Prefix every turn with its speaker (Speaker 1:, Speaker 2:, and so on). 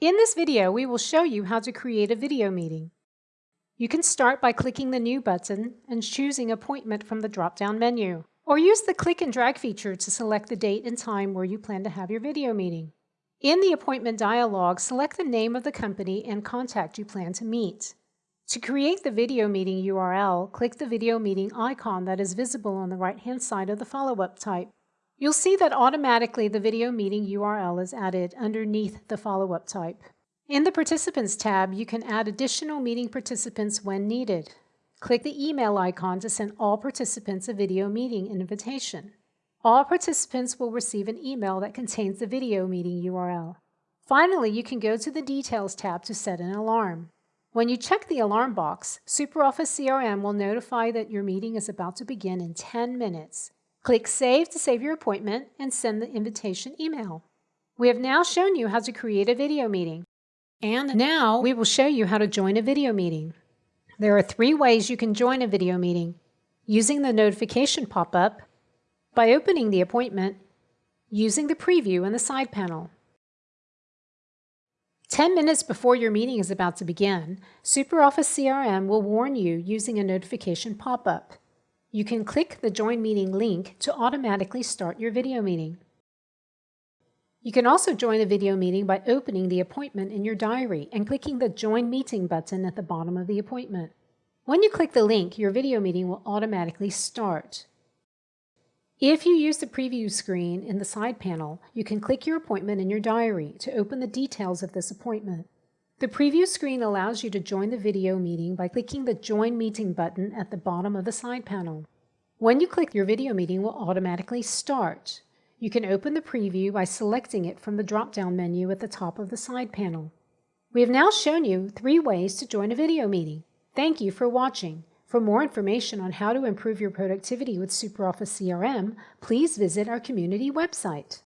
Speaker 1: In this video, we will show you how to create a video meeting. You can start by clicking the New button and choosing Appointment from the drop-down menu, or use the click and drag feature to select the date and time where you plan to have your video meeting. In the appointment dialog, select the name of the company and contact you plan to meet. To create the video meeting URL, click the video meeting icon that is visible on the right-hand side of the follow-up type. You'll see that automatically the video meeting URL is added underneath the follow-up type. In the Participants tab, you can add additional meeting participants when needed. Click the email icon to send all participants a video meeting invitation. All participants will receive an email that contains the video meeting URL. Finally, you can go to the Details tab to set an alarm. When you check the alarm box, SuperOffice CRM will notify that your meeting is about to begin in 10 minutes. Click Save to save your appointment and send the invitation email. We have now shown you how to create a video meeting. And now we will show you how to join a video meeting. There are three ways you can join a video meeting. Using the notification pop-up, by opening the appointment, using the preview in the side panel. 10 minutes before your meeting is about to begin, SuperOffice CRM will warn you using a notification pop-up. You can click the Join Meeting link to automatically start your video meeting. You can also join a video meeting by opening the appointment in your diary and clicking the Join Meeting button at the bottom of the appointment. When you click the link, your video meeting will automatically start. If you use the preview screen in the side panel, you can click your appointment in your diary to open the details of this appointment. The preview screen allows you to join the video meeting by clicking the Join Meeting button at the bottom of the side panel. When you click, your video meeting will automatically start. You can open the preview by selecting it from the drop-down menu at the top of the side panel. We have now shown you three ways to join a video meeting. Thank you for watching. For more information on how to improve your productivity with SuperOffice CRM, please visit our community website.